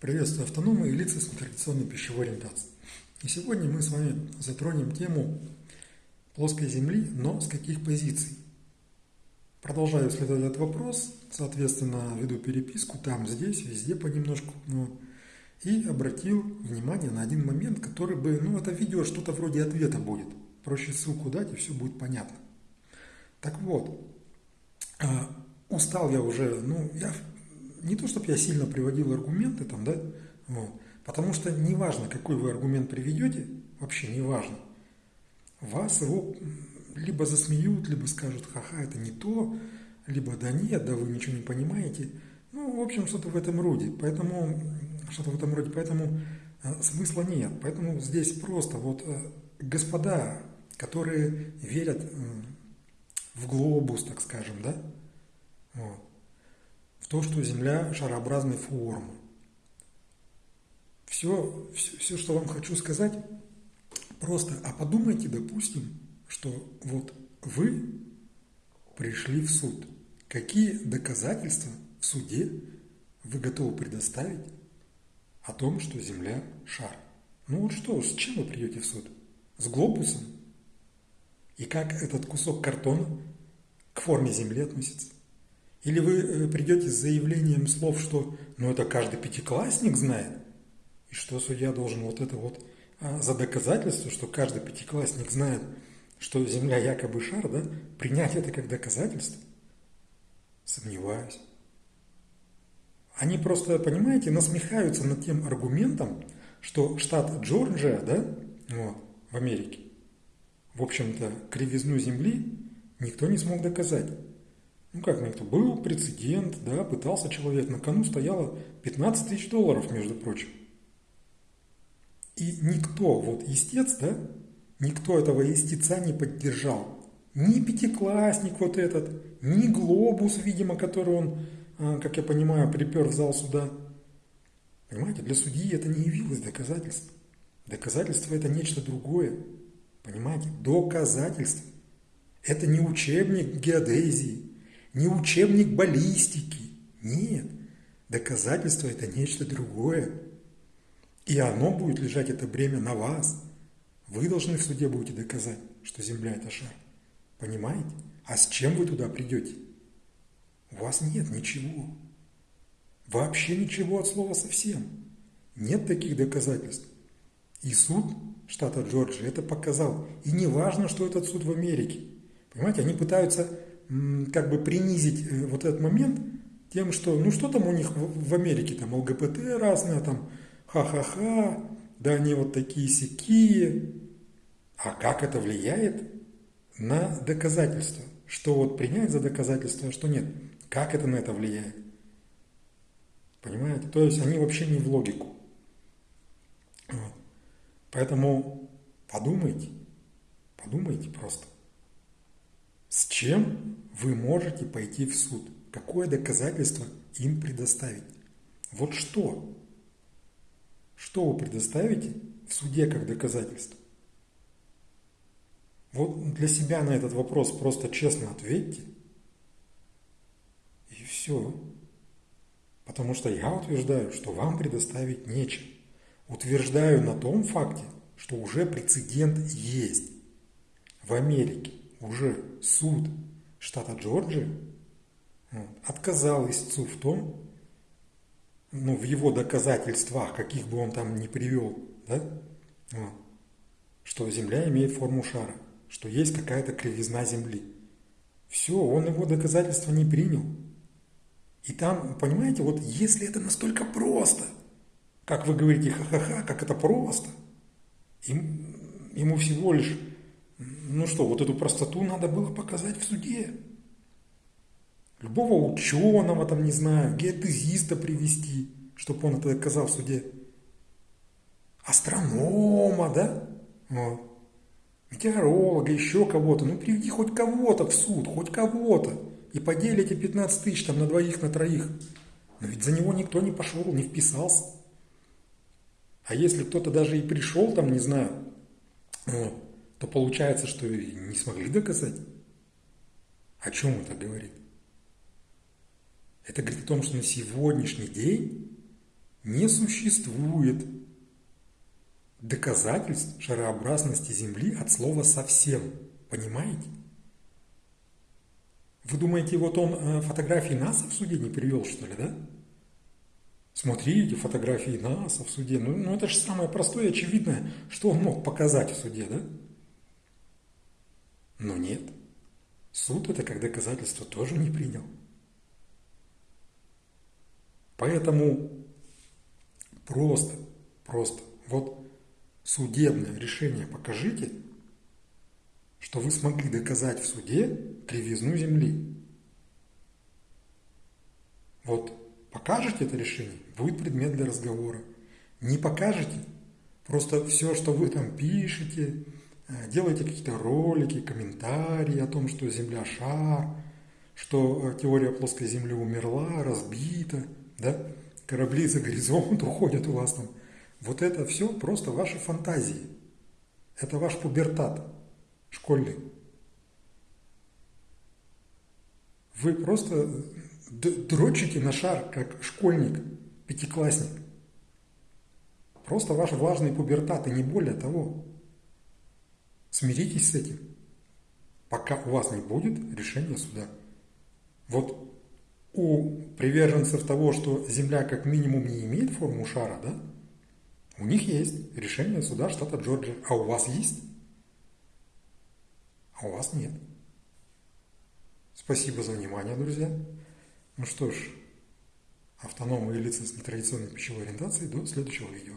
Приветствую автономы и лица с нетрадиционной пищевой ориентацией. И сегодня мы с вами затронем тему плоской Земли, но с каких позиций. Продолжаю исследовать этот вопрос, соответственно, веду переписку там, здесь, везде понемножку. Ну, и обратил внимание на один момент, который бы, ну, это видео что-то вроде ответа будет. Проще ссылку дать, и все будет понятно. Так вот, а, устал я уже, ну, я не то, чтобы я сильно приводил аргументы там, да, вот, потому что неважно, какой вы аргумент приведете, вообще неважно, вас его либо засмеют, либо скажут, ха-ха, это не то, либо да нет, да вы ничего не понимаете. Ну, в общем, что-то в этом роде. Поэтому, что-то в этом роде, поэтому э, смысла нет. Поэтому здесь просто вот э, господа, которые верят э, в глобус, так скажем, да, вот, то, что Земля шарообразной формы. Все, все, все, что вам хочу сказать, просто, а подумайте, допустим, что вот вы пришли в суд. Какие доказательства в суде вы готовы предоставить о том, что Земля – шар? Ну вот что, с чем вы придете в суд? С глобусом? И как этот кусок картона к форме Земли относится? Или вы э, придете с заявлением слов, что ну это каждый пятиклассник знает, и что судья должен вот это вот а, за доказательство, что каждый пятиклассник знает, что Земля якобы шар, да, принять это как доказательство? Сомневаюсь. Они просто, понимаете, насмехаются над тем аргументом, что штат Джорджия, да, вот, в Америке, в общем-то, кривизну Земли никто не смог доказать. Ну как никто? Был прецедент, да, пытался человек, на кону стояло 15 тысяч долларов, между прочим. И никто, вот истец, да, никто этого истеца не поддержал. Ни пятиклассник вот этот, ни глобус, видимо, который он, а, как я понимаю, припер в зал суда. Понимаете, для судьи это не явилось доказательством. Доказательство это нечто другое. Понимаете, доказательство. Это не учебник геодезии, не учебник баллистики. Нет, доказательство – это нечто другое. И оно будет лежать, это бремя, на вас. Вы должны в суде будете доказать, что Земля – это шар. Понимаете? А с чем вы туда придете? У вас нет ничего. Вообще ничего от слова совсем. Нет таких доказательств. И суд штата Джорджия это показал. И не важно, что этот суд в Америке. Понимаете, они пытаются как бы принизить э, вот этот момент тем, что, ну что там у них в Америке, там ЛГБТ разные, там ха-ха-ха, да они вот такие сякие. А как это влияет на доказательства? Что вот принять за доказательство, а что нет? Как это на это влияет? Понимаете? То есть они вообще не в логику. Вот. Поэтому подумайте, подумайте просто. С чем вы можете пойти в суд? Какое доказательство им предоставить? Вот что? Что вы предоставите в суде как доказательство? Вот для себя на этот вопрос просто честно ответьте. И все. Потому что я утверждаю, что вам предоставить нечем. Утверждаю на том факте, что уже прецедент есть в Америке уже суд штата Джорджия отказал истцу в том, ну, в его доказательствах, каких бы он там ни привел, да, что Земля имеет форму шара, что есть какая-то кривизна Земли. Все, он его доказательства не принял. И там, понимаете, вот если это настолько просто, как вы говорите, ха-ха-ха, как это просто, им, ему всего лишь ну что, вот эту простоту надо было показать в суде. Любого ученого, там, не знаю, геодезиста привести, чтобы он это доказал в суде. Астронома, да? Вот. Метеоролога, еще кого-то. Ну, приведи хоть кого-то в суд, хоть кого-то. И подели эти 15 тысяч там на двоих, на троих. Но ведь за него никто не пошел, не вписался. А если кто-то даже и пришел, там, не знаю, вот, то получается, что не смогли доказать. О чем это говорит? Это говорит о том, что на сегодняшний день не существует доказательств шарообразности Земли от слова «совсем». Понимаете? Вы думаете, вот он э, фотографии НАСА в суде не привел, что ли, да? Смотрите, фотографии НАСА в суде. Ну, ну это же самое простое и очевидное, что он мог показать в суде, да? Но нет. Суд это как доказательство тоже не принял. Поэтому просто, просто, вот судебное решение покажите, что вы смогли доказать в суде кривизну Земли. Вот покажете это решение, будет предмет для разговора. Не покажете, просто все, что вы там пишете, делаете какие-то ролики, комментарии о том, что Земля шар, что э, теория плоской Земли умерла, разбита – да, корабли за горизонт уходят у вас там. Вот это все просто ваши фантазии. Это ваш пубертат школьный. Вы просто дрочите на шар, как школьник, пятиклассник. Просто ваш влажный пубертат, и не более того. Смиритесь с этим, пока у вас не будет решения суда. Вот у приверженцев того, что Земля как минимум не имеет форму шара, да, у них есть решение суда штата Джорджия. А у вас есть? А у вас нет. Спасибо за внимание, друзья. Ну что ж, автономные лица с нетрадиционной пищевой ориентацией до следующего видео.